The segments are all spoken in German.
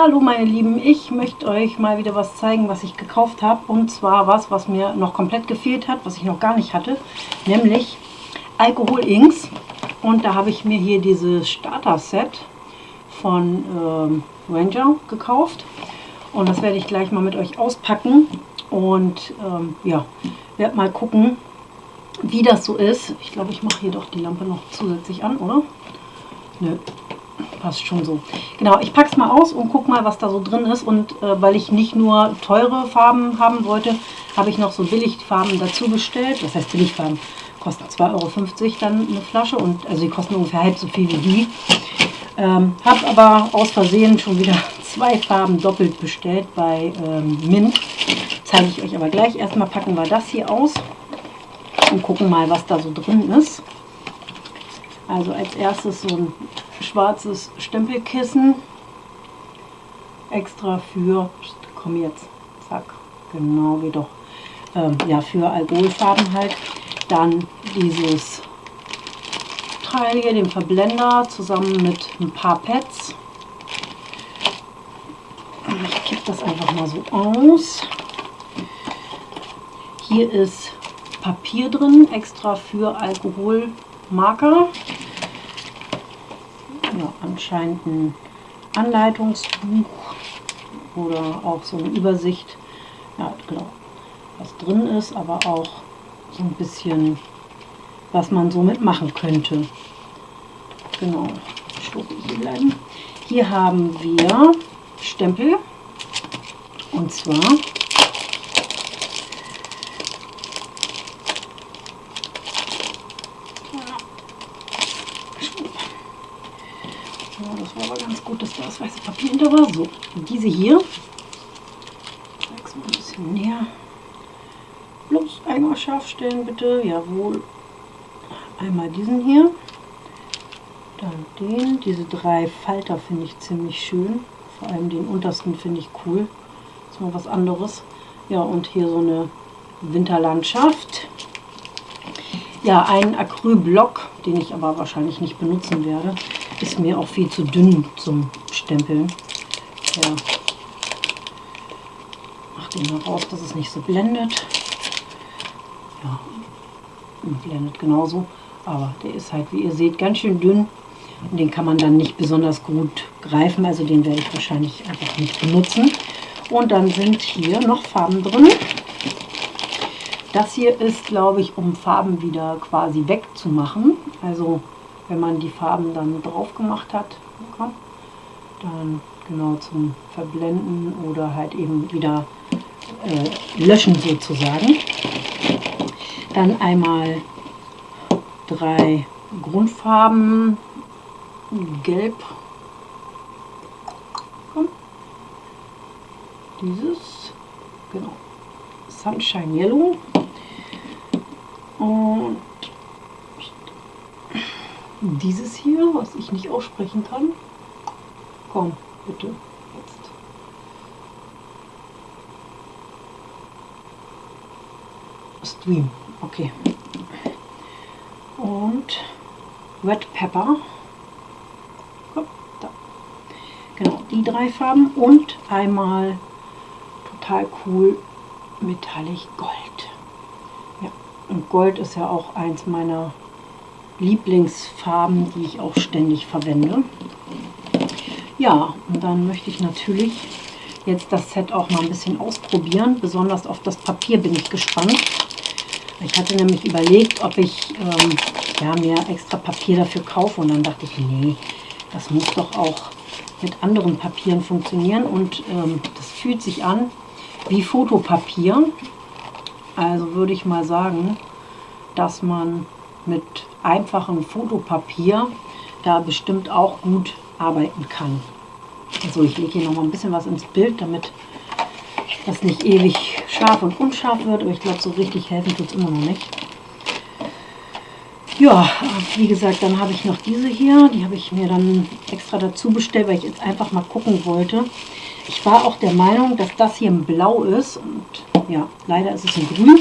Hallo meine Lieben, ich möchte euch mal wieder was zeigen, was ich gekauft habe. Und zwar was, was mir noch komplett gefehlt hat, was ich noch gar nicht hatte. Nämlich Alkohol Inks. Und da habe ich mir hier dieses Starter-Set von ähm, Ranger gekauft. Und das werde ich gleich mal mit euch auspacken. Und ähm, ja, werde mal gucken, wie das so ist. Ich glaube, ich mache hier doch die Lampe noch zusätzlich an, oder? Nö, passt schon so. Genau, ich packe es mal aus und gucke mal, was da so drin ist. Und äh, weil ich nicht nur teure Farben haben wollte, habe ich noch so Billigfarben dazu bestellt. Das heißt Billigfarben kosten 2,50 Euro dann eine Flasche und also die kosten ungefähr halb so viel wie die. Ähm, habe aber aus Versehen schon wieder zwei Farben doppelt bestellt bei ähm, Mint. Zeige ich euch aber gleich. Erstmal packen wir das hier aus und gucken mal, was da so drin ist. Also als erstes so ein schwarzes Stempelkissen. Extra für, komm jetzt, zack, genau, geht doch. Ähm, ja, für Alkoholfarben halt. Dann dieses Teil hier, den Verblender, zusammen mit ein paar Pads. Ich kippe das einfach mal so aus. Hier ist Papier drin, extra für Alkoholmarker. Ja, anscheinend ein Anleitungsbuch oder auch so eine Übersicht, ja, genau, was drin ist, aber auch so ein bisschen, was man so mitmachen könnte. Genau, hier. Hier haben wir Stempel und zwar Ja, das war aber ganz gut, dass da das weiße Papier hinter war. So, diese hier. Ich zeig's mal ein bisschen näher. Bloß einmal scharf stellen, bitte. Jawohl. Einmal diesen hier. Dann den. Diese drei Falter finde ich ziemlich schön. Vor allem den untersten finde ich cool. Das ist mal was anderes. Ja, und hier so eine Winterlandschaft. Ja, ein Acrylblock, den ich aber wahrscheinlich nicht benutzen werde ist mir auch viel zu dünn zum Stempeln. Ja. Mach den mal raus, dass es nicht so blendet. Ja, blendet genauso. Aber der ist halt, wie ihr seht, ganz schön dünn. Und den kann man dann nicht besonders gut greifen. Also den werde ich wahrscheinlich einfach nicht benutzen. Und dann sind hier noch Farben drin. Das hier ist, glaube ich, um Farben wieder quasi wegzumachen. Also wenn man die Farben dann drauf gemacht hat, dann genau zum Verblenden oder halt eben wieder äh, löschen sozusagen. Dann einmal drei Grundfarben, gelb, dieses, genau, Sunshine Yellow und dieses hier, was ich nicht aussprechen kann. Komm, bitte, jetzt. Stream, okay. Und Red Pepper. Komm, da. Genau, die drei Farben und einmal total cool Metallic Gold. Ja, und Gold ist ja auch eins meiner Lieblingsfarben, die ich auch ständig verwende. Ja, und dann möchte ich natürlich jetzt das Set auch mal ein bisschen ausprobieren. Besonders auf das Papier bin ich gespannt. Ich hatte nämlich überlegt, ob ich ähm, ja, mir extra Papier dafür kaufe. Und dann dachte ich, nee, das muss doch auch mit anderen Papieren funktionieren. Und ähm, das fühlt sich an wie Fotopapier. Also würde ich mal sagen, dass man mit einfachem Fotopapier da bestimmt auch gut arbeiten kann. Also ich lege hier noch mal ein bisschen was ins Bild, damit das nicht ewig scharf und unscharf wird, aber ich glaube, so richtig helfen tut es immer noch nicht. Ja, wie gesagt, dann habe ich noch diese hier, die habe ich mir dann extra dazu bestellt, weil ich jetzt einfach mal gucken wollte. Ich war auch der Meinung, dass das hier ein Blau ist und ja, leider ist es ein Grün.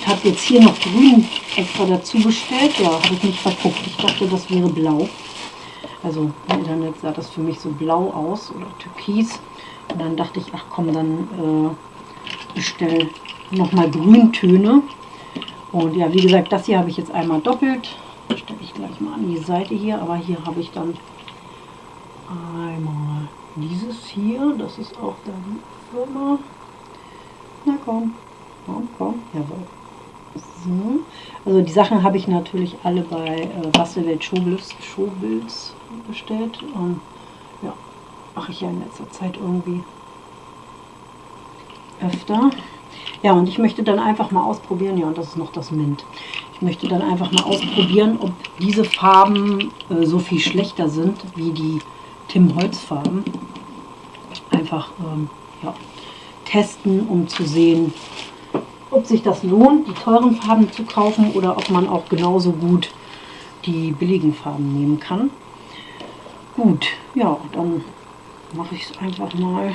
Ich habe jetzt hier noch grün extra dazu bestellt. Ja, habe ich nicht verguckt. Ich dachte, das wäre blau. Also im Internet sah das für mich so blau aus oder türkis. Und dann dachte ich, ach komm, dann äh, bestell nochmal Grüntöne. Und ja, wie gesagt, das hier habe ich jetzt einmal doppelt. Stelle ich gleich mal an die Seite hier. Aber hier habe ich dann einmal dieses hier. Das ist auch da die Firma. Na komm, komm, komm. Jawohl. So. Also die Sachen habe ich natürlich alle bei äh, Bastelwelt Showbilds, Showbilds bestellt. Und ja, mache ich ja in letzter Zeit irgendwie öfter. Ja, und ich möchte dann einfach mal ausprobieren, ja, und das ist noch das Mint. Ich möchte dann einfach mal ausprobieren, ob diese Farben äh, so viel schlechter sind wie die Tim Holz Farben. Einfach ähm, ja, testen, um zu sehen, ob sich das lohnt, die teuren Farben zu kaufen oder ob man auch genauso gut die billigen Farben nehmen kann. Gut, ja, dann mache ich es einfach mal.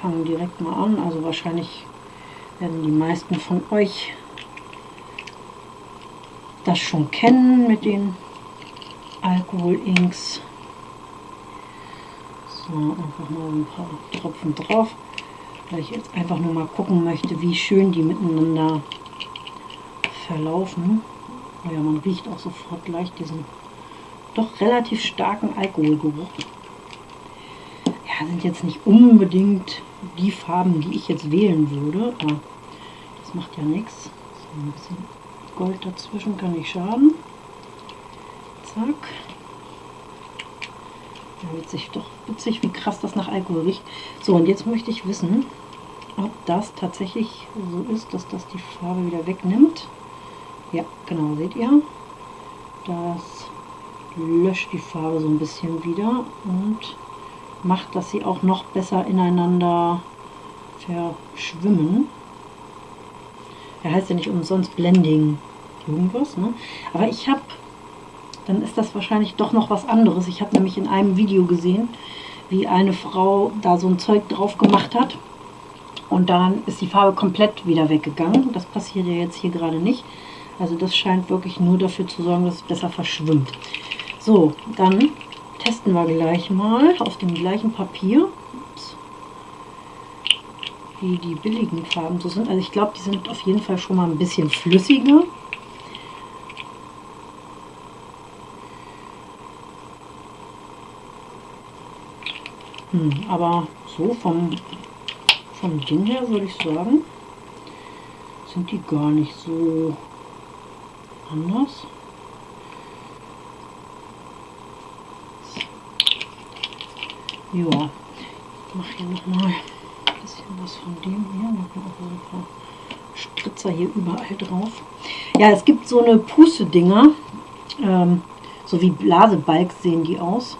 Fange direkt mal an. Also wahrscheinlich werden die meisten von euch das schon kennen mit den Alkohol-Inks. So, einfach mal ein paar Tropfen drauf weil ich jetzt einfach nur mal gucken möchte, wie schön die miteinander verlaufen. Oh ja, man riecht auch sofort gleich diesen doch relativ starken Alkoholgeruch. Ja, sind jetzt nicht unbedingt die Farben, die ich jetzt wählen würde, aber das macht ja nichts. So ein bisschen Gold dazwischen kann nicht schaden. Zack. Ja, witzig, doch witzig, wie krass das nach Alkohol riecht. So, und jetzt möchte ich wissen, ob das tatsächlich so ist, dass das die Farbe wieder wegnimmt. Ja, genau, seht ihr? Das löscht die Farbe so ein bisschen wieder und macht, dass sie auch noch besser ineinander verschwimmen. Er heißt ja nicht umsonst Blending irgendwas, ne? Aber ich habe, dann ist das wahrscheinlich doch noch was anderes. Ich habe nämlich in einem Video gesehen, wie eine Frau da so ein Zeug drauf gemacht hat und dann ist die Farbe komplett wieder weggegangen. Das passiert ja jetzt hier gerade nicht. Also das scheint wirklich nur dafür zu sorgen, dass es besser verschwimmt. So, dann testen wir gleich mal auf dem gleichen Papier, Ups, wie die billigen Farben so sind. Also ich glaube, die sind auf jeden Fall schon mal ein bisschen flüssiger. Hm, aber so vom Ding her würde ich sagen, sind die gar nicht so anders. Ja, ich mache hier nochmal ein bisschen was von dem hier. Noch mal so ein paar Spritzer hier überall drauf. Ja, es gibt so eine Puste-Dinger, ähm, so wie Blasebalg sehen die aus,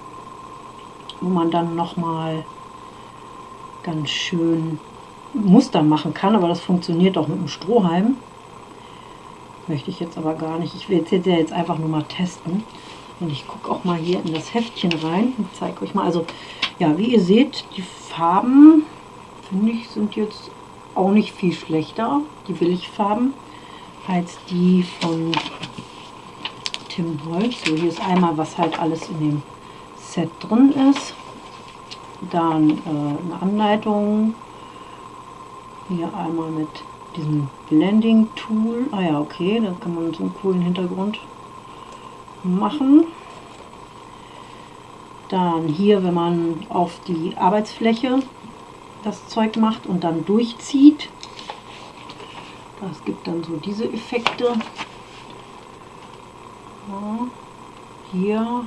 wo man dann nochmal ganz schön Muster machen kann, aber das funktioniert auch mit dem Strohhalm. Möchte ich jetzt aber gar nicht. Ich will jetzt, ja jetzt einfach nur mal testen. Und ich gucke auch mal hier in das Heftchen rein und zeige euch mal. Also, ja, wie ihr seht, die Farben, finde ich, sind jetzt auch nicht viel schlechter, die Billigfarben, als die von Tim Holz. So, hier ist einmal, was halt alles in dem Set drin ist. Dann äh, eine Anleitung, hier einmal mit diesem Blending Tool. Ah ja, okay, da kann man so einen coolen Hintergrund machen. Dann hier, wenn man auf die Arbeitsfläche das Zeug macht und dann durchzieht. Das gibt dann so diese Effekte. Ja, hier.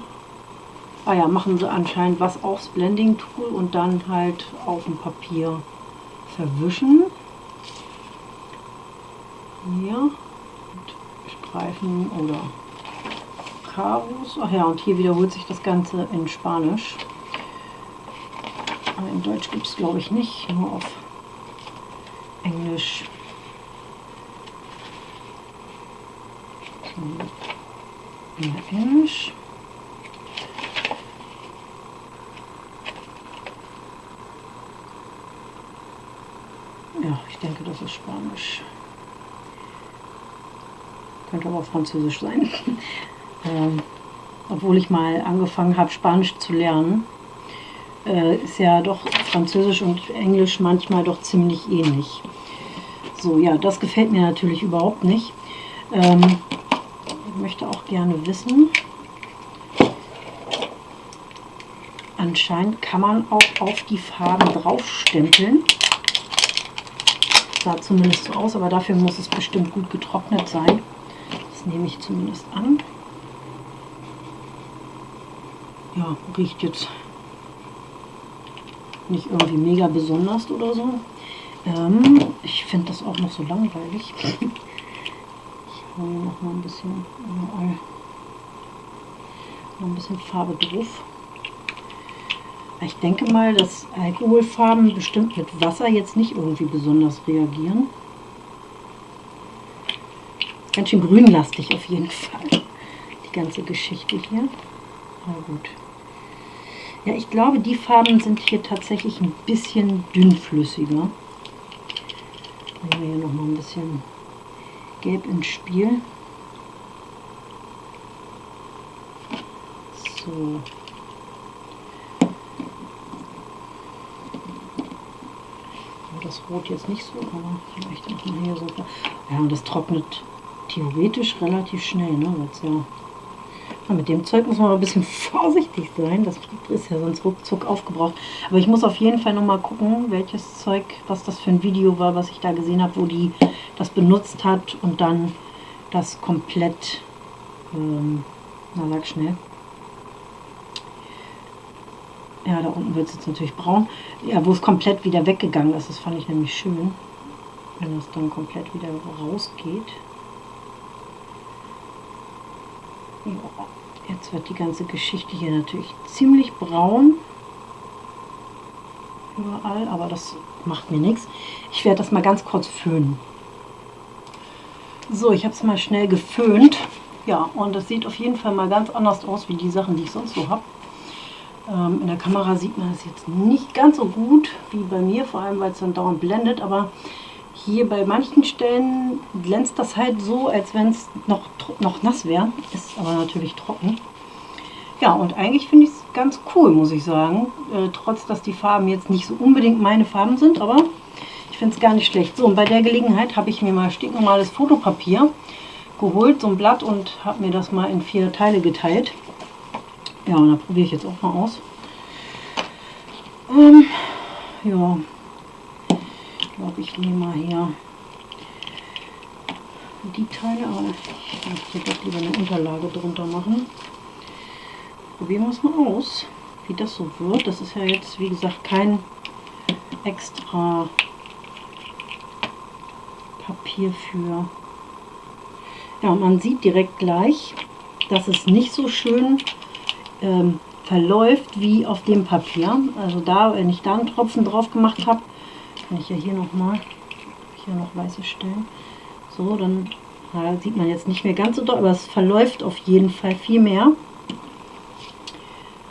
Ah ja, machen sie anscheinend was aufs Blending Tool und dann halt auf dem Papier verwischen. Hier mit Streifen oder Karos. Ach ja, und hier wiederholt sich das Ganze in Spanisch. In Deutsch gibt es glaube ich nicht, nur auf Englisch. Ja, Englisch. Ja, ich denke, das ist Spanisch. Könnte aber Französisch sein. ähm, obwohl ich mal angefangen habe, Spanisch zu lernen. äh, ist ja doch Französisch und Englisch manchmal doch ziemlich ähnlich. So, ja, das gefällt mir natürlich überhaupt nicht. Ähm, ich möchte auch gerne wissen, anscheinend kann man auch auf die Farben draufstempeln. Sah zumindest so aus, aber dafür muss es bestimmt gut getrocknet sein. Das nehme ich zumindest an. Ja, riecht jetzt nicht irgendwie mega besonders oder so. Ähm, ich finde das auch noch so langweilig. Ich hole noch mal ein bisschen überall noch ein bisschen Farbe drauf. Ich denke mal, dass Alkoholfarben bestimmt mit Wasser jetzt nicht irgendwie besonders reagieren. Ganz schön grünlastig auf jeden Fall, die ganze Geschichte hier. Aber gut. Ja, ich glaube, die Farben sind hier tatsächlich ein bisschen dünnflüssiger. Bringen wir hier noch mal ein bisschen Gelb ins Spiel. So. Das Rot jetzt nicht so, aber vielleicht auch mal hier so. Ja, und das trocknet theoretisch relativ schnell, ne? Weil's ja mit dem Zeug muss man aber ein bisschen vorsichtig sein. Das ist ja sonst ruckzuck aufgebraucht. Aber ich muss auf jeden Fall nochmal gucken, welches Zeug, was das für ein Video war, was ich da gesehen habe, wo die das benutzt hat und dann das komplett, ähm, na sag schnell. Ja, da unten wird es jetzt natürlich braun. Ja, wo es komplett wieder weggegangen ist. Das fand ich nämlich schön, wenn das dann komplett wieder rausgeht. Jetzt wird die ganze Geschichte hier natürlich ziemlich braun. Überall, aber das macht mir nichts. Ich werde das mal ganz kurz föhnen. So, ich habe es mal schnell geföhnt. Ja, und das sieht auf jeden Fall mal ganz anders aus, wie die Sachen, die ich sonst so habe. Ähm, in der Kamera sieht man es jetzt nicht ganz so gut wie bei mir, vor allem weil es dann dauernd blendet, aber hier bei manchen Stellen glänzt das halt so, als wenn es noch, noch nass wäre. Ist aber natürlich trocken. Ja, und eigentlich finde ich es ganz cool, muss ich sagen. Äh, trotz, dass die Farben jetzt nicht so unbedingt meine Farben sind, aber ich finde es gar nicht schlecht. So, und bei der Gelegenheit habe ich mir mal stinknormales Fotopapier geholt, so ein Blatt, und habe mir das mal in vier Teile geteilt. Ja, und da probiere ich jetzt auch mal aus. Ähm, ja, glaube, ich nehme mal hier die Teile, aber ich möchte doch lieber eine Unterlage drunter machen. Probieren wir es mal aus, wie das so wird. Das ist ja jetzt, wie gesagt, kein extra Papier für... Ja, man sieht direkt gleich, dass es nicht so schön ähm, verläuft wie auf dem Papier. Also da, wenn ich da einen Tropfen drauf gemacht habe, kann ich ja hier nochmal, hier noch weiße Stellen. So, dann ja, sieht man jetzt nicht mehr ganz so doll, aber es verläuft auf jeden Fall viel mehr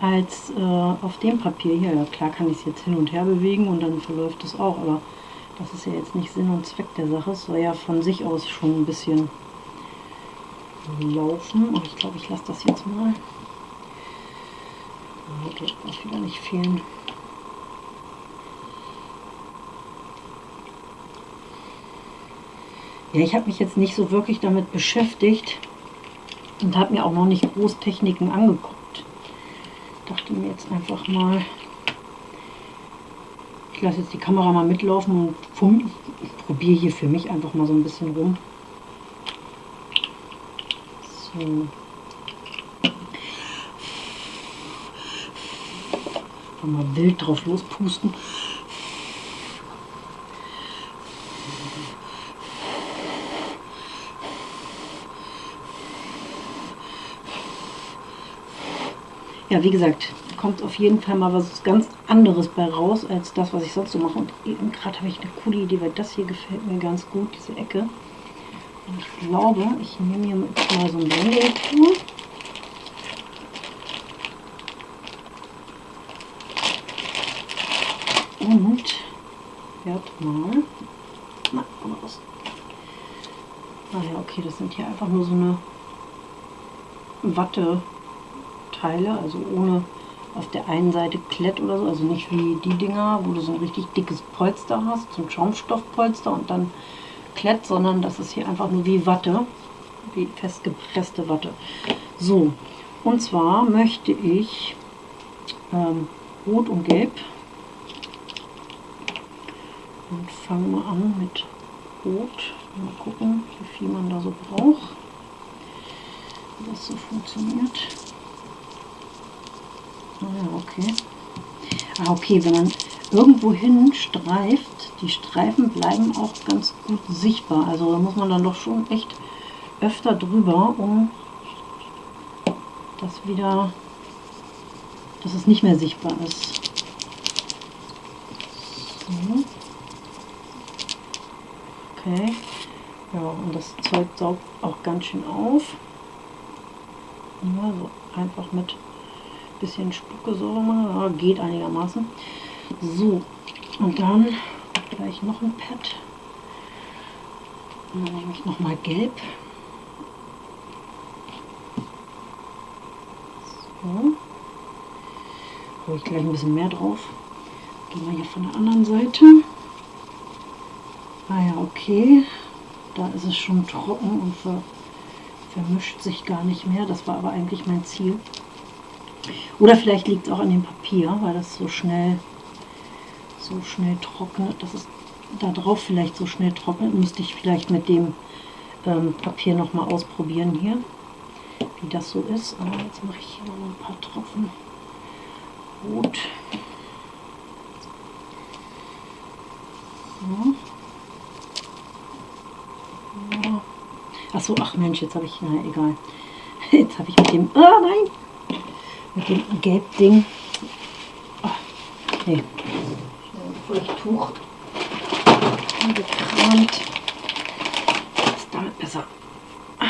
als äh, auf dem Papier hier. Ja, klar kann ich es jetzt hin und her bewegen und dann verläuft es auch, aber das ist ja jetzt nicht Sinn und Zweck der Sache. Es soll ja von sich aus schon ein bisschen laufen. Und ich glaube, ich lasse das jetzt mal. Okay, darf wieder nicht fehlen. Ja, ich habe mich jetzt nicht so wirklich damit beschäftigt und habe mir auch noch nicht groß Techniken angeguckt. Dachte mir jetzt einfach mal, ich lasse jetzt die Kamera mal mitlaufen und probiere hier für mich einfach mal so ein bisschen rum. So. Mal wild drauf lospusten. ja, wie gesagt, kommt auf jeden Fall mal was ganz anderes bei raus, als das, was ich sonst so mache. Und eben gerade habe ich eine coole Idee, weil das hier gefällt mir ganz gut, diese Ecke. Und ich glaube, ich nehme hier mal so ein Blending-Tool. Und werde mal... Na, komm mal raus. Ah ja, okay, das sind hier einfach nur so eine Watte Teile, also ohne auf der einen Seite Klett oder so, also nicht wie die Dinger, wo du so ein richtig dickes Polster hast, so ein Schaumstoffpolster und dann Klett, sondern das ist hier einfach nur wie Watte, wie festgepresste Watte. So, und zwar möchte ich ähm, Rot und Gelb und fangen wir an mit Rot. Mal gucken, wie viel man da so braucht, wie das so funktioniert. Ah ja, okay. Ah, okay, wenn man irgendwo hin streift, die Streifen bleiben auch ganz gut sichtbar. Also da muss man dann doch schon echt öfter drüber, um das wieder, dass es nicht mehr sichtbar ist. So. Okay. Ja, und das Zeug saugt auch ganz schön auf. Ja, so einfach mit bisschen Spucke so mal. Ja, geht einigermaßen. So, und dann gleich noch ein Pad. Und dann nehme ich nochmal gelb. So. Hole ich gleich ein bisschen mehr drauf. Gehen wir hier von der anderen Seite. Ah ja, okay. Da ist es schon trocken und ver vermischt sich gar nicht mehr. Das war aber eigentlich mein Ziel. Oder vielleicht liegt es auch an dem Papier, weil das so schnell, so schnell trocknet. Das ist da drauf vielleicht so schnell trocknet. Müsste ich vielleicht mit dem ähm, Papier noch mal ausprobieren hier, wie das so ist. Aber jetzt mache ich hier noch ein paar Tropfen Rot. So. Achso, ach Mensch, jetzt habe ich, na egal. Jetzt habe ich mit dem, ah nein, mit dem Gelbding, oh, nee, Feuchttuch angekramt. Ist damit besser. Ja,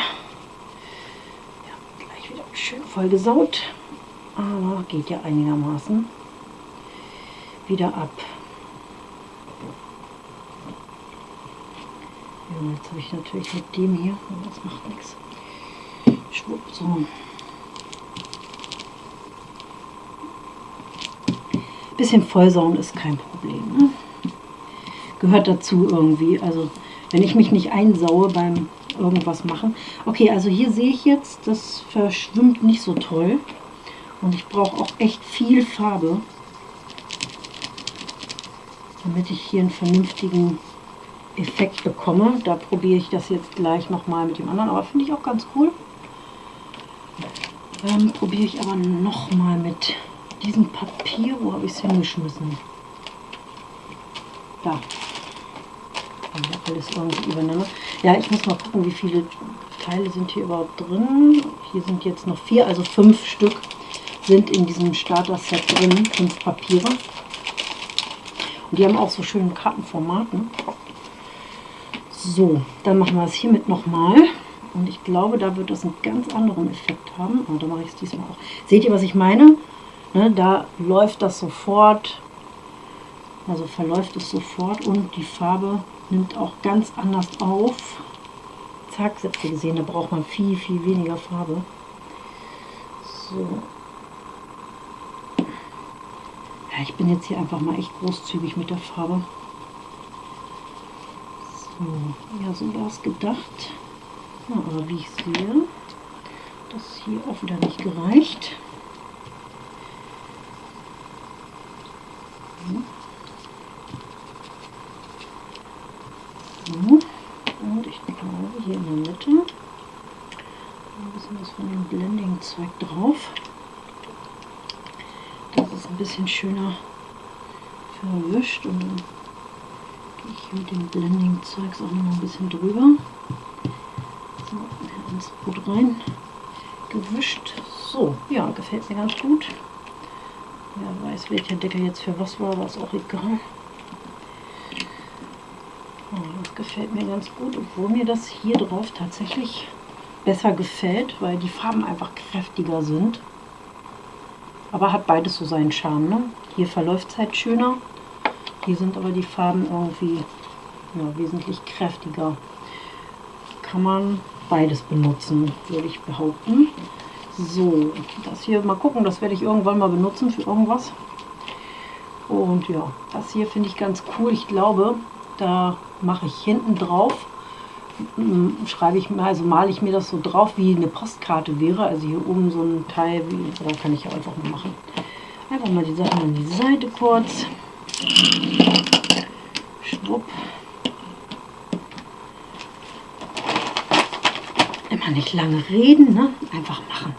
gleich wieder schön voll gesaut, aber geht ja einigermaßen wieder ab. Ja, jetzt habe ich natürlich mit dem hier, das macht nichts. Schwupp, so. Bisschen vollsauen ist kein Problem. Ne? Gehört dazu irgendwie. Also wenn ich mich nicht einsaue beim irgendwas machen. Okay, also hier sehe ich jetzt, das verschwimmt nicht so toll. Und ich brauche auch echt viel Farbe, damit ich hier einen vernünftigen Effekt bekomme. Da probiere ich das jetzt gleich nochmal mit dem anderen, aber finde ich auch ganz cool. Dann probiere ich aber nochmal mit diesem Papier. Wo habe ich es hingeschmissen? Da. Alles irgendwie übereinander. Ja, ich muss mal gucken, wie viele Teile sind hier überhaupt drin. Hier sind jetzt noch vier, also fünf Stück sind in diesem Starter-Set drin. Fünf Papiere. Und die haben auch so schöne Kartenformaten. So, dann machen wir es hiermit nochmal. Und ich glaube, da wird das einen ganz anderen Effekt haben. Und da mache ich es diesmal auch. Seht ihr, was ich meine? Ne, da läuft das sofort, also verläuft es sofort und die Farbe nimmt auch ganz anders auf. Zack, habt ihr gesehen, da braucht man viel, viel weniger Farbe. So. Ja, ich bin jetzt hier einfach mal echt großzügig mit der Farbe. Ja, so war es gedacht. Ja, aber wie ich sehe, das hier auch wieder nicht gereicht. So. Und ich glaube hier in der Mitte ein bisschen was von dem Blending-Zeug drauf. Das ist ein bisschen schöner verwischt und dann ich mit dem Blending-Zeugs auch noch ein bisschen drüber. So, ins Brot rein gewischt. So, ja, gefällt mir ganz gut. Wer weiß, welcher Deckel jetzt für was war, war es auch egal. Oh, das gefällt mir ganz gut, obwohl mir das hier drauf tatsächlich besser gefällt, weil die Farben einfach kräftiger sind. Aber hat beides so seinen Charme. Ne? Hier verläuft es halt schöner hier sind aber die Farben irgendwie ja, wesentlich kräftiger. Kann man beides benutzen, würde ich behaupten. So, das hier mal gucken, das werde ich irgendwann mal benutzen für irgendwas. Und ja, das hier finde ich ganz cool. Ich glaube, da mache ich hinten drauf, schreibe ich mir, also male ich mir das so drauf, wie eine Postkarte wäre. Also hier oben so ein Teil, wie, da kann ich einfach mal machen. Einfach mal die Sachen an die Seite kurz. Schwupp. Immer nicht lange reden, ne? Einfach machen.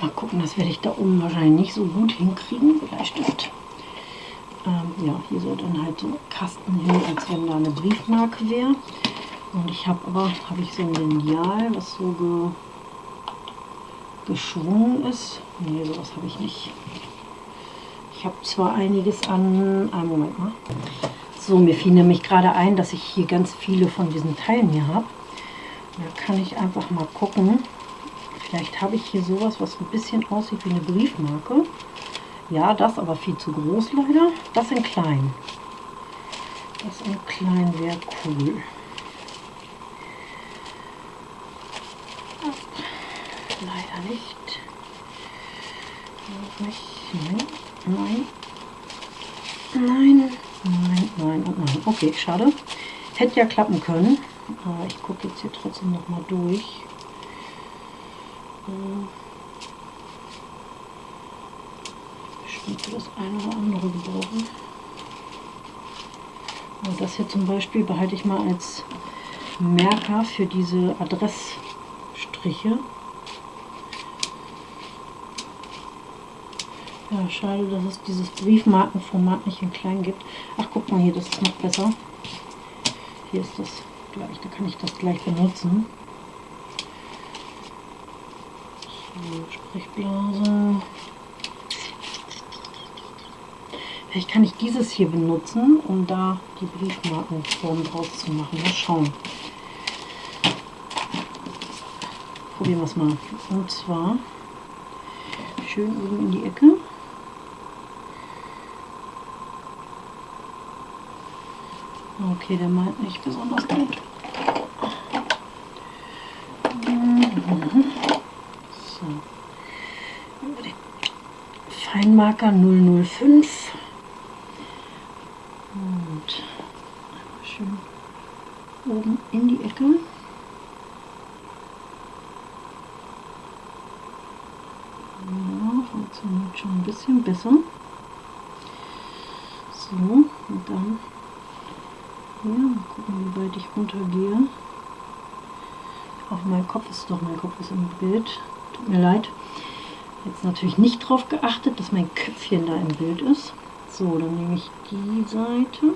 Mal gucken, das werde ich da oben wahrscheinlich nicht so gut hinkriegen. Bleistift. Ähm, ja, hier soll dann halt so ein Kasten hin, als wenn da eine Briefmarke wäre. Und ich habe aber, habe ich so ein Lineal, was so geschwungen ist. Nee, sowas habe ich nicht. Ich habe zwar einiges an... Einen Moment mal. So, mir fiel nämlich gerade ein, dass ich hier ganz viele von diesen Teilen hier habe. Da kann ich einfach mal gucken. Vielleicht habe ich hier sowas, was ein bisschen aussieht wie eine Briefmarke. Ja, das aber viel zu groß leider. Das in klein. Das in klein wäre cool. Leider nicht. Nein. Nein. Nein, nein und nein. Okay, schade. Hätte ja klappen können. Aber ich gucke jetzt hier trotzdem noch mal durch. Bestimmt für das eine oder andere gebrauchen. Das hier zum Beispiel behalte ich mal als Merker für diese Adressstriche. Ja, schade, dass es dieses Briefmarkenformat nicht in klein gibt. Ach, guck mal hier, das ist noch besser. Hier ist das gleich, da kann ich das gleich benutzen. So, Sprechblase. Vielleicht kann ich dieses hier benutzen, um da die Briefmarkenform draus zu machen. Mal schauen. Probieren wir es mal. Und zwar schön oben in die Ecke. Okay, der meint nicht besonders gut. So. Über den Feinmarker 005. Und schön oben in die Ecke. Ja, funktioniert schon ein bisschen besser. So, und dann hier. Mal gucken, wie weit ich runtergehe. Auf mein Kopf ist doch, mein Kopf ist im Bild. Tut mir leid. Jetzt natürlich nicht darauf geachtet, dass mein Köpfchen da im Bild ist. So, dann nehme ich die Seite.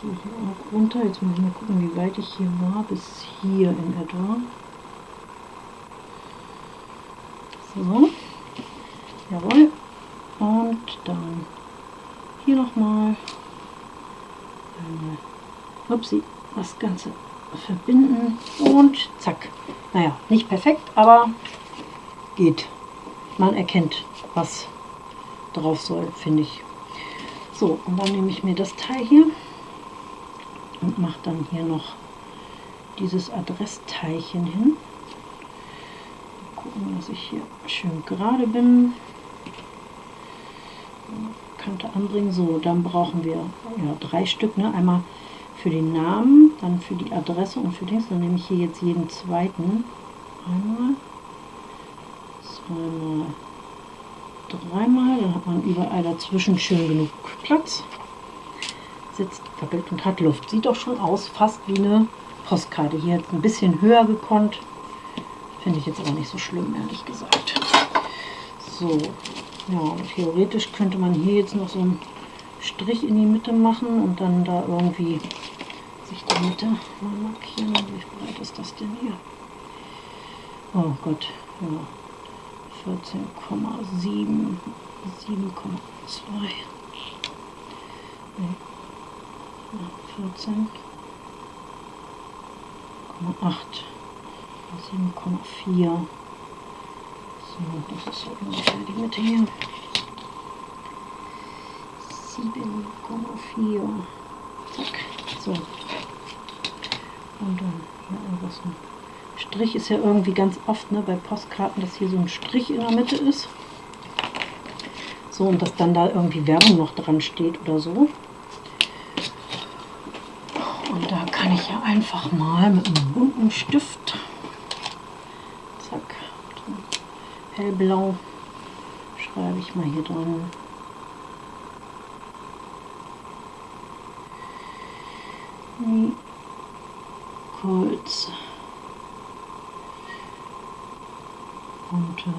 Gehe hier auch runter. Jetzt muss ich mal gucken, wie weit ich hier war. Bis hier in etwa. So. Jawohl. Und dann hier nochmal upsie, das Ganze verbinden und zack. Naja, nicht perfekt, aber geht. Man erkennt, was drauf soll, finde ich. So, und dann nehme ich mir das Teil hier und mache dann hier noch dieses Adressteilchen hin. Gucken, dass ich hier schön gerade bin. Kante anbringen. So, dann brauchen wir ja, drei Stück. Ne? Einmal für den Namen, dann für die Adresse und für Dings. Dann nehme ich hier jetzt jeden zweiten. Einmal, zweimal, dreimal. Dann hat man überall dazwischen schön genug Platz. Sitzt gewackelt und hat Luft. Sieht doch schon aus, fast wie eine Postkarte. Hier jetzt ein bisschen höher gekonnt. Finde ich jetzt aber nicht so schlimm, ehrlich gesagt. So, ja, theoretisch könnte man hier jetzt noch so einen Strich in die Mitte machen und dann da irgendwie sich die Mitte mal markieren. Wie breit ist das denn hier? Oh Gott, ja. 14,7, 7,2. Nee. Ja, 14,8, 7,4. So, das ist so ungefähr die Mitte hier. 7,4. Zack. So. Und dann hier einfach so ein Strich ist ja irgendwie ganz oft ne, bei Postkarten, dass hier so ein Strich in der Mitte ist. So, und dass dann da irgendwie Werbung noch dran steht oder so. Und da kann ich ja einfach mal mit einem bunten Stift, zack, hellblau, schreibe ich mal hier dran. Kurz bunte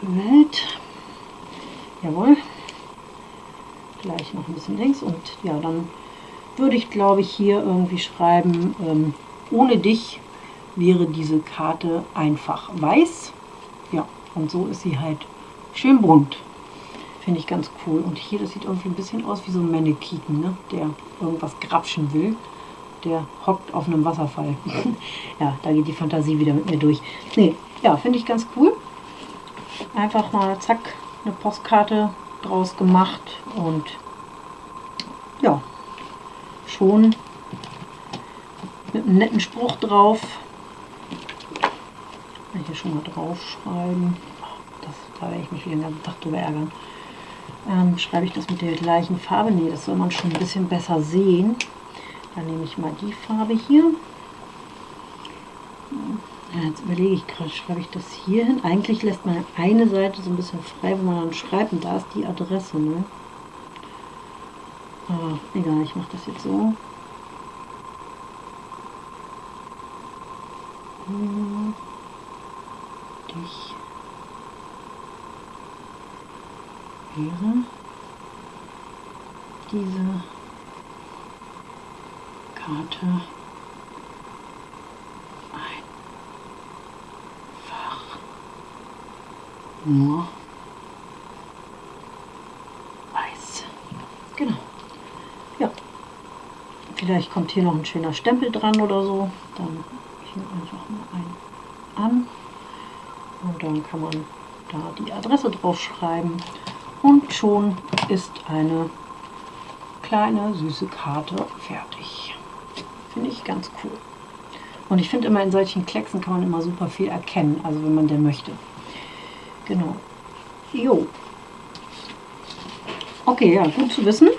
Welt. Jawohl. Gleich noch ein bisschen links und ja, dann würde ich glaube ich hier irgendwie schreiben, ähm, ohne dich wäre diese Karte einfach weiß. Ja, und so ist sie halt schön bunt. Finde ich ganz cool. Und hier, das sieht irgendwie ein bisschen aus wie so ein Mannequin, ne? der irgendwas grapschen will. Der hockt auf einem Wasserfall. ja, da geht die Fantasie wieder mit mir durch. Nee, ja, finde ich ganz cool. Einfach mal zack, eine Postkarte draus gemacht und ja, schon mit einem netten Spruch drauf. Hier schon mal draufschreiben. Das, da werde ich mich den ganzen Tag drüber ärgern. Ähm, schreibe ich das mit der gleichen Farbe? Ne, das soll man schon ein bisschen besser sehen. Dann nehme ich mal die Farbe hier. Ja, jetzt überlege ich gerade, schreibe ich das hier hin? Eigentlich lässt man eine Seite so ein bisschen frei, wo man dann schreibt und da ist die Adresse. Ne? Aber egal, ich mache das jetzt so. Dich wäre diese Karte nur weiß. Genau. Ja. Vielleicht kommt hier noch ein schöner Stempel dran oder so. Dann hier einfach mal einen an. Und dann kann man da die Adresse drauf schreiben. Und schon ist eine kleine süße Karte fertig. Finde ich ganz cool. Und ich finde immer in solchen Klecksen kann man immer super viel erkennen, also wenn man denn möchte. Genau. Jo. Okay, ja, gut zu wissen.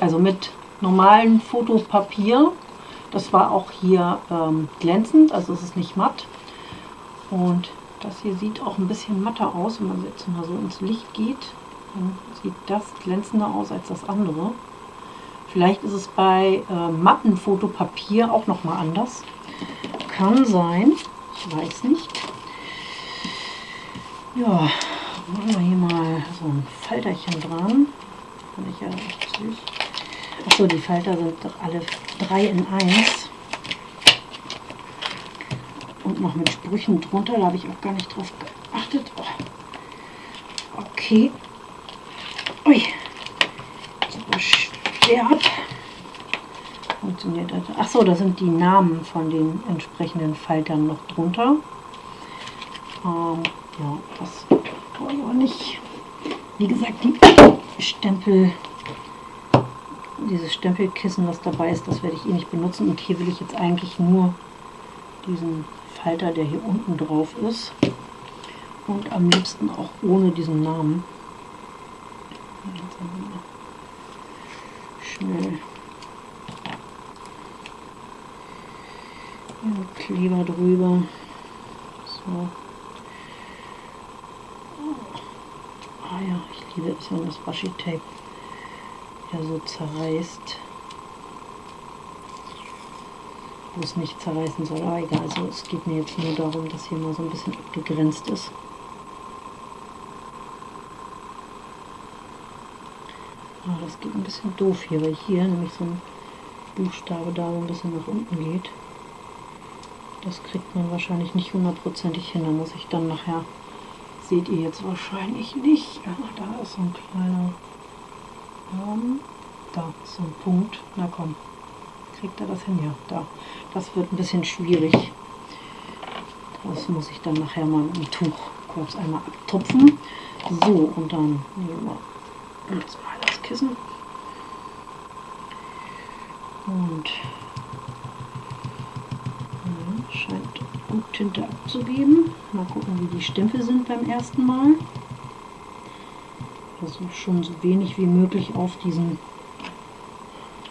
Also mit normalem Fotopapier. Das war auch hier ähm, glänzend, also es ist nicht matt. Und das hier sieht auch ein bisschen matter aus, wenn man jetzt mal so ins Licht geht. Dann sieht das glänzender aus als das andere. Vielleicht ist es bei äh, matten Fotopapier auch noch mal anders. Kann sein, ich weiß nicht. Ja, machen wir hier mal so ein Falterchen dran. Finde ich ja echt süß. Achso, die Falter sind doch alle drei in eins. Und noch mit Sprüchen drunter, da habe ich auch gar nicht drauf geachtet. Oh. Okay. Ui. Schwer. Funktioniert das? Achso, da sind die Namen von den entsprechenden Faltern noch drunter. Ähm, ja, das ich auch nicht. Wie gesagt, die Stempel, dieses Stempelkissen, was dabei ist, das werde ich eh nicht benutzen. Und hier will ich jetzt eigentlich nur diesen Falter, der hier unten drauf ist. Und am liebsten auch ohne diesen Namen. Schnell Kleber drüber. So. Ah ja, ich liebe es, wenn das Washi-Tape ja so zerreißt. Wo es nicht zerreißen soll, aber egal, also es geht mir jetzt nur darum, dass hier mal so ein bisschen abgegrenzt ist. Ah, das geht ein bisschen doof hier, weil hier nämlich so ein Buchstabe da so ein bisschen nach unten geht. Das kriegt man wahrscheinlich nicht hundertprozentig hin, da muss ich dann nachher seht ihr jetzt wahrscheinlich nicht. Ja, da ist so ein kleiner, ähm, da ist so ein Punkt. Na komm, kriegt er das hin? Ja, da. Das wird ein bisschen schwierig. Das muss ich dann nachher mal mit dem Tuch kurz einmal abtupfen. So, und dann nehmen wir jetzt mal Kissen. Und scheint gut Tinte abzugeben. Mal gucken, wie die Stempel sind beim ersten Mal. Versuche schon so wenig wie möglich auf diesen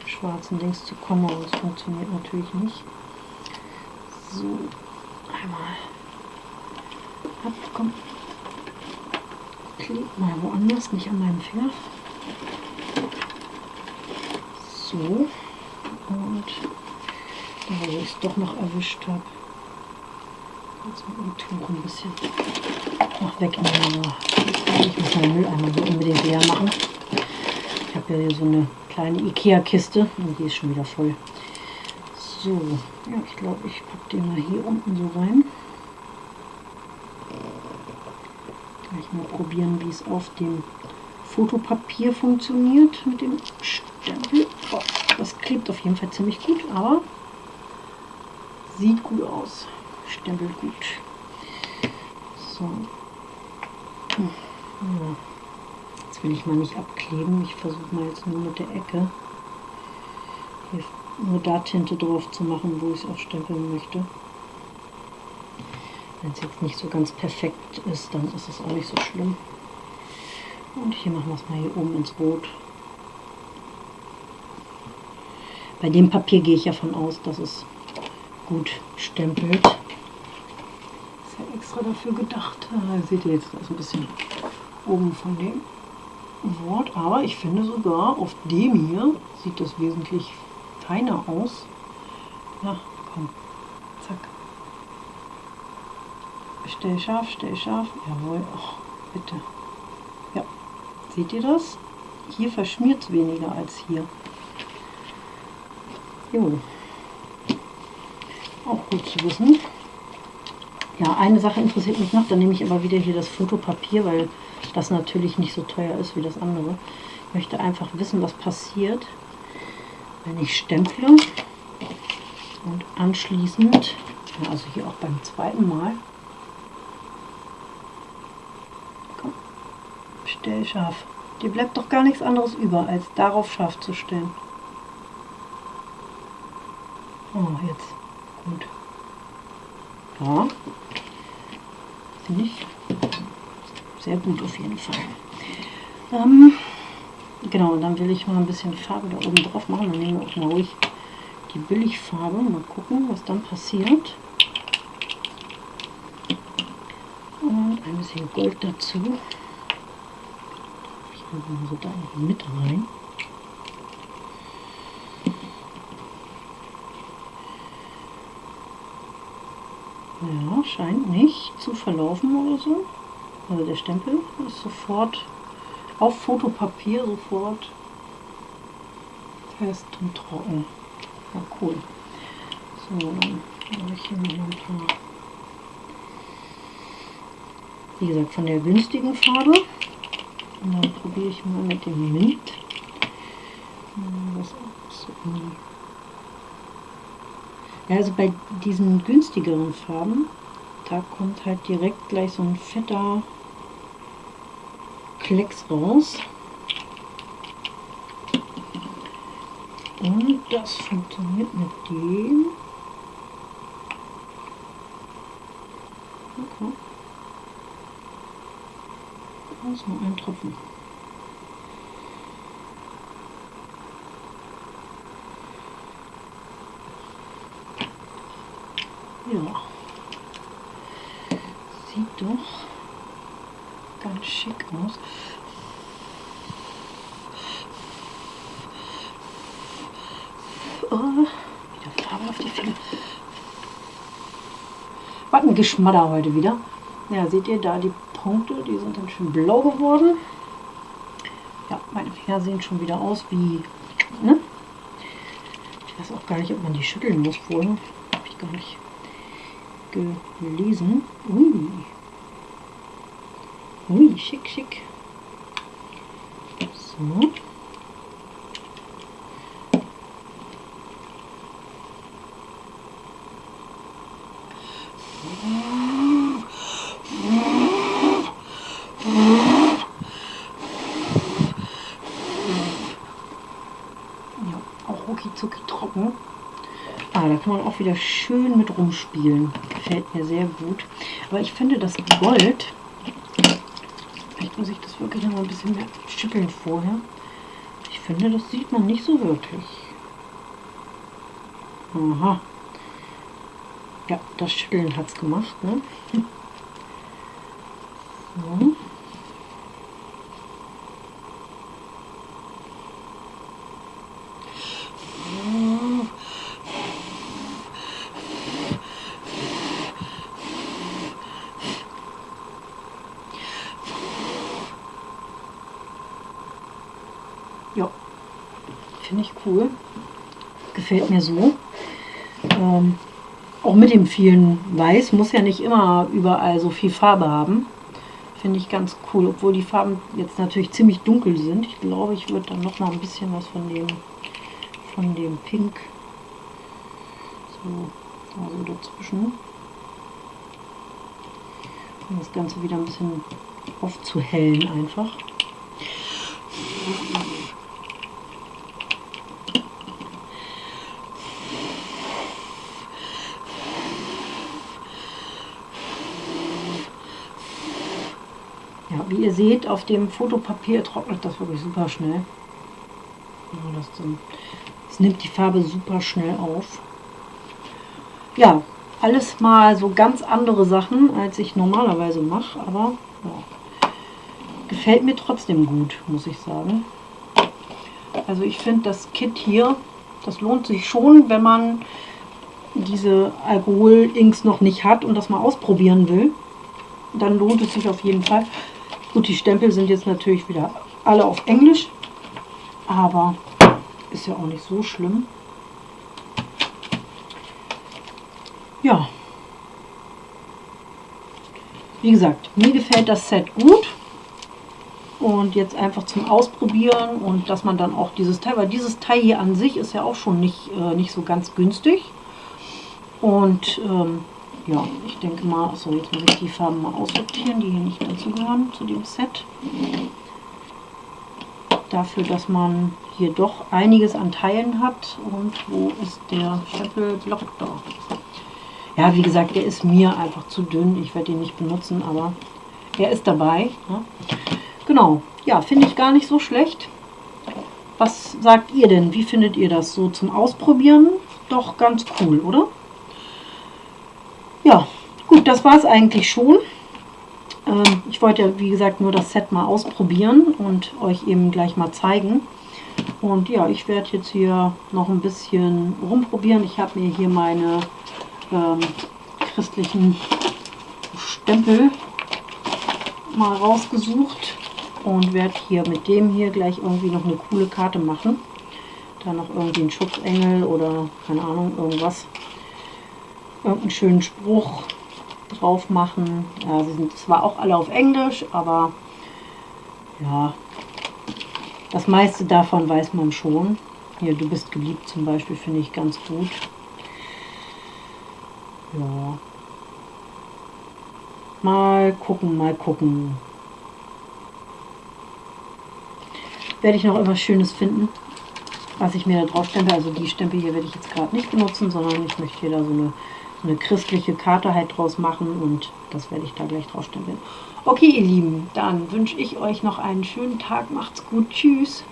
schwarzen Dings zu kommen, aber es funktioniert natürlich nicht. So, einmal. Ab, komm. Klebt mal woanders, nicht an meinem Finger. So. Und da, wo ich es doch noch erwischt habe. Jetzt mit dem Tuch ein bisschen noch wegnehmen. Ich muss meinen Mülleimer so unbedingt leer machen. Ich habe ja hier so eine kleine Ikea-Kiste und die ist schon wieder voll. So, ja, ich glaube, ich packe den mal hier unten so rein. Gleich mal probieren, wie es auf dem Fotopapier funktioniert mit dem Stempel. Klebt auf jeden Fall ziemlich gut, aber sieht gut aus. Stempelt gut. So. Hm. Ja. Jetzt will ich mal nicht abkleben. Ich versuche mal jetzt nur mit der Ecke hier nur da Tinte drauf zu machen, wo ich es auch stempeln möchte. Wenn es jetzt nicht so ganz perfekt ist, dann ist es auch nicht so schlimm. Und hier machen wir es mal hier oben ins Rot. Bei dem Papier gehe ich ja von aus, dass es gut stempelt. Ist ja extra dafür gedacht. Ah, seht ihr jetzt, da ist ein bisschen oben von dem Wort. Aber ich finde sogar, auf dem hier sieht das wesentlich feiner aus. Na, komm. Zack. Stell scharf, stell scharf. Jawohl. Oh, bitte. Ja. Seht ihr das? Hier verschmiert es weniger als hier. Jo. Auch gut zu wissen. Ja, eine Sache interessiert mich noch, dann nehme ich aber wieder hier das Fotopapier, weil das natürlich nicht so teuer ist wie das andere. Ich möchte einfach wissen, was passiert, wenn ich stemple und anschließend, also hier auch beim zweiten Mal, komm, stell scharf. Dir bleibt doch gar nichts anderes über, als darauf scharf zu stellen. Oh, jetzt. Gut. Ja. Finde ich sehr gut auf jeden Fall. Ähm, genau, dann will ich mal ein bisschen Farbe da oben drauf machen. Dann nehmen wir auch mal ruhig die Billigfarbe. Mal gucken, was dann passiert. Und ein bisschen Gold dazu. Ich mache so da mit rein. Scheint nicht zu verlaufen oder so. Also der Stempel ist sofort auf Fotopapier sofort fest und trocken. Ja, cool. So, dann mache ich hier noch ein paar. Wie gesagt, von der günstigen Farbe. Und dann probiere ich mal mit dem Mint. So ja, also bei diesen günstigeren Farben, da kommt halt direkt gleich so ein fetter Klecks raus. Und das funktioniert mit dem. Okay. Nur ein Tropfen. Ja. Sieht doch ganz schick aus. Oh, wieder Farbe auf die Finger. Was ein Geschmatter heute wieder. Ja, seht ihr da die Punkte, die sind dann schön blau geworden. Ja, meine Finger sehen schon wieder aus wie, ne? Ich weiß auch gar nicht, ob man die schütteln muss vorher. Habe ich gar nicht gelesen. Ui. Ui, schick, schick. So. Wieder schön mit rumspielen. Gefällt mir sehr gut. Aber ich finde das Gold, vielleicht muss ich das wirklich noch mal ein bisschen mehr schütteln vorher. Ich finde, das sieht man nicht so wirklich. Aha. Ja, das Schütteln hat es gemacht. Ne? So. Ja, finde ich cool. Gefällt mir so. Ähm, auch mit dem vielen Weiß muss ja nicht immer überall so viel Farbe haben. Finde ich ganz cool, obwohl die Farben jetzt natürlich ziemlich dunkel sind. Ich glaube, ich würde dann noch mal ein bisschen was von dem, von dem Pink so, also dazwischen. Um das Ganze wieder ein bisschen aufzuhellen einfach. Ja, wie ihr seht, auf dem Fotopapier trocknet das wirklich super schnell. Das nimmt die Farbe super schnell auf. Ja, alles mal so ganz andere Sachen, als ich normalerweise mache, aber ja, gefällt mir trotzdem gut, muss ich sagen. Also ich finde das Kit hier, das lohnt sich schon, wenn man diese Alkohol-Inks noch nicht hat und das mal ausprobieren will. Dann lohnt es sich auf jeden Fall. Gut, die Stempel sind jetzt natürlich wieder alle auf Englisch, aber ist ja auch nicht so schlimm. Ja. Wie gesagt, mir gefällt das Set gut. Und jetzt einfach zum Ausprobieren und dass man dann auch dieses Teil, weil dieses Teil hier an sich ist ja auch schon nicht, äh, nicht so ganz günstig. Und ähm, ja, ich denke mal, so jetzt muss ich die Farben mal aussortieren, die hier nicht dazu gehören, zu dem Set. Dafür, dass man hier doch einiges an Teilen hat. Und wo ist der Stempelblock da? Ja, wie gesagt, der ist mir einfach zu dünn. Ich werde ihn nicht benutzen, aber er ist dabei. Ne? Genau, ja, finde ich gar nicht so schlecht. Was sagt ihr denn? Wie findet ihr das so zum Ausprobieren? Doch ganz cool, oder? Ja, gut, das war es eigentlich schon. Ähm, ich wollte ja, wie gesagt, nur das Set mal ausprobieren und euch eben gleich mal zeigen. Und ja, ich werde jetzt hier noch ein bisschen rumprobieren. Ich habe mir hier meine ähm, christlichen Stempel mal rausgesucht und werde hier mit dem hier gleich irgendwie noch eine coole Karte machen. Da noch irgendwie ein Schutzengel oder keine Ahnung, irgendwas irgendeinen schönen Spruch drauf machen. Ja, sie sind zwar auch alle auf Englisch, aber ja, das meiste davon weiß man schon. Hier, du bist geliebt zum Beispiel, finde ich ganz gut. Ja. Mal gucken, mal gucken. Werde ich noch irgendwas Schönes finden, was ich mir da drauf stempel. Also die Stempel hier werde ich jetzt gerade nicht benutzen, sondern ich möchte hier da so eine eine christliche Karte halt draus machen und das werde ich da gleich drauf stempeln. Okay, ihr Lieben, dann wünsche ich euch noch einen schönen Tag. Macht's gut. Tschüss.